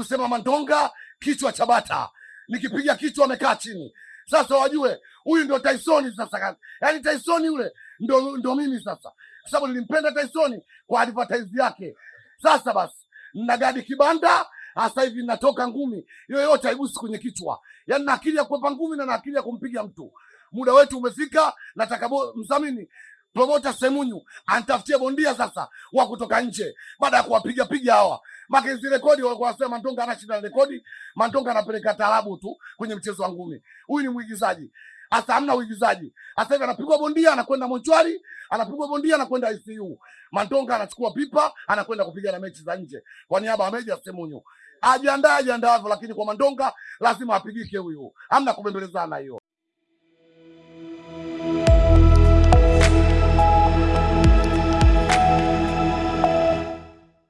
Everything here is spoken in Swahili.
kusema Mandonga kichwa cha bata, nikipiga kichwa amekaa chini. Sasa wajue huyu ndio Tyson sasa, yaani Tyson yule ndo, ndo mimi sasa, kwa sababu nilimpenda Tyson kwa advertise yake. Sasa basi na gadi kibanda sasa hivi natoka ngumi yoyote haigusi kwenye kichwa, yaani na akili ya kuepa ngumi na na akili ya kumpiga mtu. Muda wetu umefika, nataka mdhamini promota Semunyu anitafutie bondia sasa wa kutoka nje, baada ya kuwapiga piga hawa maka hizi rekodi wako wasema Mantonga ana shida na rekodi, Mantonga anapeleka taarabu tu kwenye mchezo wa ngumi. Huyu ni mwigizaji. asa hamna uigizaji. Sasa hivi anapigwa bondia anakwenda mochwari, anapigwa bondia anakwenda ICU. Mantonga anachukua pipa anakwenda kupiga na mechi za nje kwa niaba ya Meja Semunyu. Ajiandae ajiandaavyo, lakini kwa Mandonga lazima apigike huyu, hamna kubembelezana hiyo.